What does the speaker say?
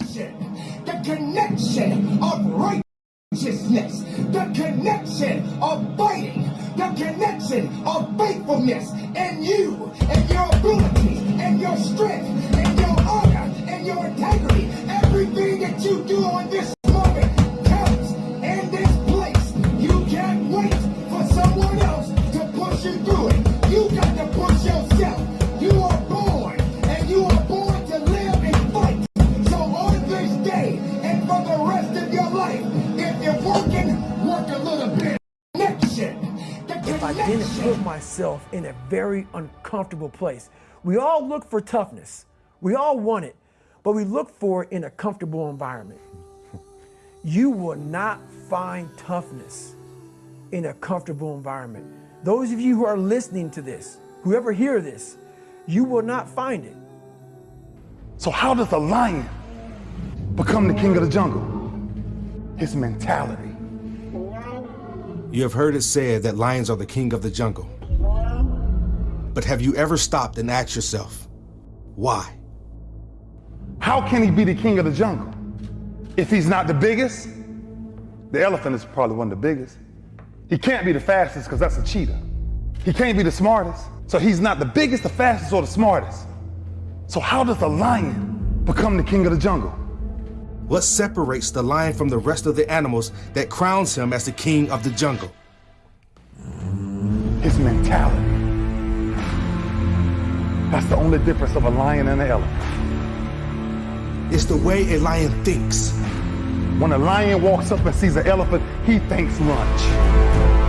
connection, the connection of righteousness, the connection of fighting, the connection of faithfulness, and you, and your ability, and for the rest of your life, if you're working, work a little bit. Connection. The if I didn't put myself in a very uncomfortable place. We all look for toughness. We all want it, but we look for it in a comfortable environment. You will not find toughness in a comfortable environment. Those of you who are listening to this, whoever hear this, you will not find it. So how does a lion become the king of the jungle? His mentality. You have heard it said that lions are the king of the jungle. But have you ever stopped and asked yourself, why? How can he be the king of the jungle? If he's not the biggest, the elephant is probably one of the biggest. He can't be the fastest because that's a cheetah. He can't be the smartest. So he's not the biggest, the fastest, or the smartest. So how does a lion become the king of the jungle? What separates the lion from the rest of the animals that crowns him as the king of the jungle? His mentality. That's the only difference of a lion and an elephant. It's the way a lion thinks. When a lion walks up and sees an elephant, he thinks lunch.